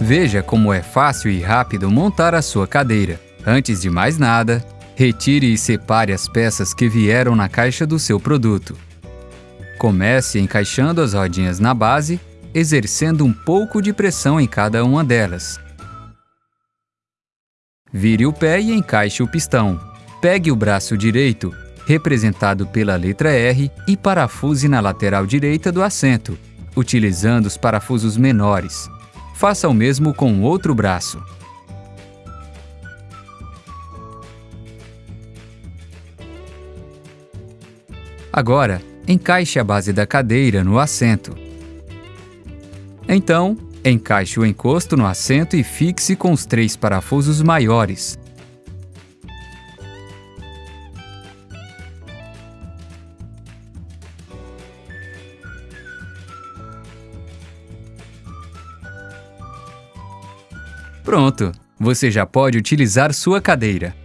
Veja como é fácil e rápido montar a sua cadeira. Antes de mais nada, retire e separe as peças que vieram na caixa do seu produto. Comece encaixando as rodinhas na base, exercendo um pouco de pressão em cada uma delas. Vire o pé e encaixe o pistão. Pegue o braço direito, representado pela letra R, e parafuse na lateral direita do assento, utilizando os parafusos menores. Faça o mesmo com o outro braço. Agora, encaixe a base da cadeira no assento. Então, encaixe o encosto no assento e fixe com os três parafusos maiores. Pronto! Você já pode utilizar sua cadeira.